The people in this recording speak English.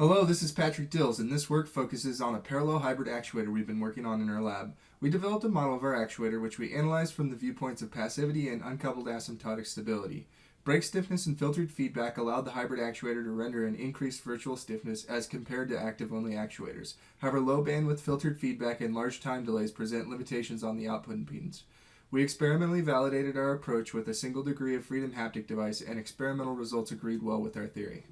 Hello, this is Patrick Dills, and this work focuses on a parallel hybrid actuator we've been working on in our lab. We developed a model of our actuator which we analyzed from the viewpoints of passivity and uncoupled asymptotic stability. Brake stiffness and filtered feedback allowed the hybrid actuator to render an increased virtual stiffness as compared to active-only actuators. However, low bandwidth filtered feedback and large time delays present limitations on the output impedance. We experimentally validated our approach with a single degree of freedom haptic device and experimental results agreed well with our theory.